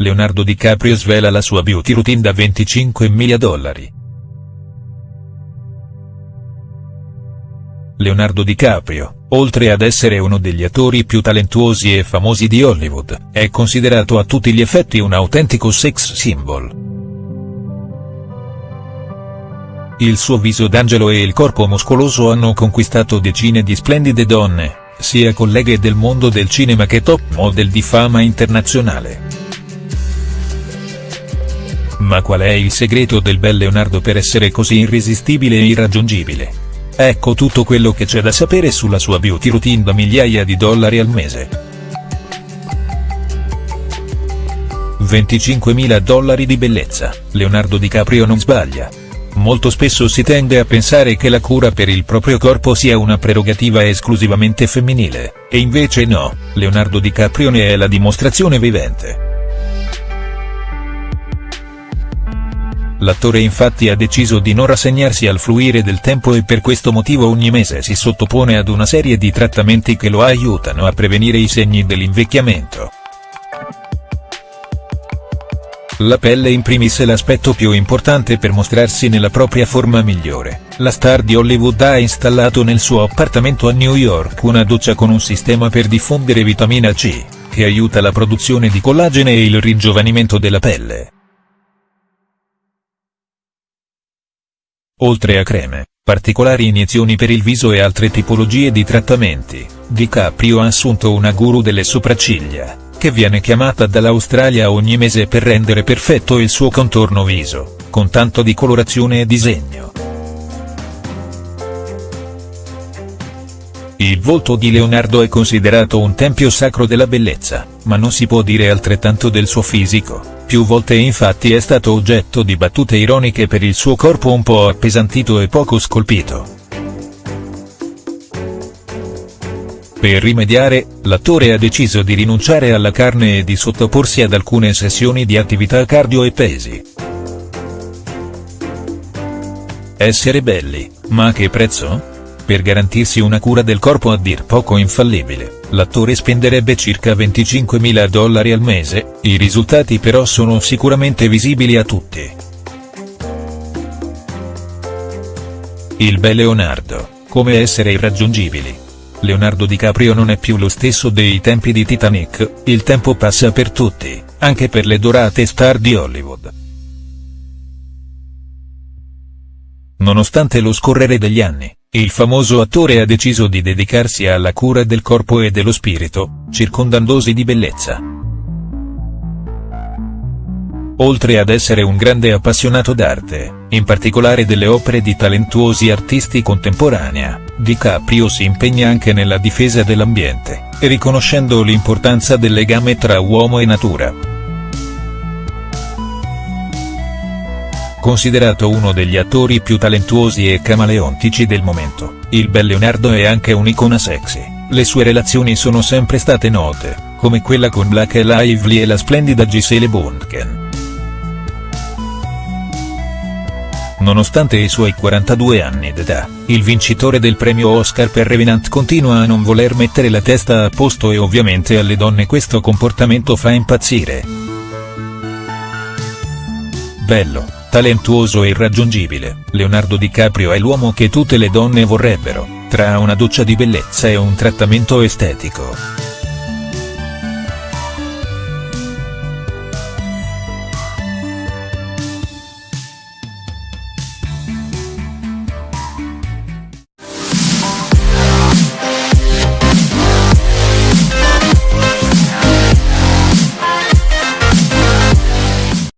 Leonardo DiCaprio svela la sua beauty routine da 25 mila dollari. Leonardo DiCaprio, oltre ad essere uno degli attori più talentuosi e famosi di Hollywood, è considerato a tutti gli effetti un autentico sex symbol. Il suo viso d'angelo e il corpo muscoloso hanno conquistato decine di splendide donne, sia colleghe del mondo del cinema che top model di fama internazionale. Ma qual è il segreto del bel Leonardo per essere così irresistibile e irraggiungibile? Ecco tutto quello che c'è da sapere sulla sua beauty routine da migliaia di dollari al mese. 25.000 dollari di bellezza, Leonardo DiCaprio non sbaglia. Molto spesso si tende a pensare che la cura per il proprio corpo sia una prerogativa esclusivamente femminile, e invece no, Leonardo DiCaprio ne è la dimostrazione vivente. L'attore infatti ha deciso di non rassegnarsi al fluire del tempo e per questo motivo ogni mese si sottopone ad una serie di trattamenti che lo aiutano a prevenire i segni dell'invecchiamento. La pelle in primis è l'aspetto più importante per mostrarsi nella propria forma migliore. La star di Hollywood ha installato nel suo appartamento a New York una doccia con un sistema per diffondere vitamina C, che aiuta la produzione di collagene e il ringiovanimento della pelle. Oltre a creme, particolari iniezioni per il viso e altre tipologie di trattamenti, DiCaprio ha assunto una guru delle sopracciglia che viene chiamata dall'Australia ogni mese per rendere perfetto il suo contorno viso, con tanto di colorazione e disegno. Il volto di Leonardo è considerato un tempio sacro della bellezza, ma non si può dire altrettanto del suo fisico, più volte infatti è stato oggetto di battute ironiche per il suo corpo un po' appesantito e poco scolpito. Per rimediare, l'attore ha deciso di rinunciare alla carne e di sottoporsi ad alcune sessioni di attività cardio e pesi. Essere belli, ma a che prezzo? Per garantirsi una cura del corpo a dir poco infallibile, l'attore spenderebbe circa 25.000 dollari al mese, i risultati però sono sicuramente visibili a tutti. Il bel Leonardo, come essere irraggiungibili. Leonardo DiCaprio non è più lo stesso dei tempi di Titanic, il tempo passa per tutti, anche per le dorate star di Hollywood. Nonostante lo scorrere degli anni, il famoso attore ha deciso di dedicarsi alla cura del corpo e dello spirito, circondandosi di bellezza. Oltre ad essere un grande appassionato d'arte, in particolare delle opere di talentuosi artisti contemporanea, DiCaprio si impegna anche nella difesa dell'ambiente, riconoscendo l'importanza del legame tra uomo e natura. Considerato uno degli attori più talentuosi e camaleontici del momento, il bel Leonardo è anche un'icona sexy, le sue relazioni sono sempre state note, come quella con Black Lively e la splendida Gisele Bundchen. Nonostante i suoi 42 anni d'età, il vincitore del premio Oscar per Revenant continua a non voler mettere la testa a posto e ovviamente alle donne questo comportamento fa impazzire. Bello, talentuoso e irraggiungibile, Leonardo DiCaprio è l'uomo che tutte le donne vorrebbero, tra una doccia di bellezza e un trattamento estetico.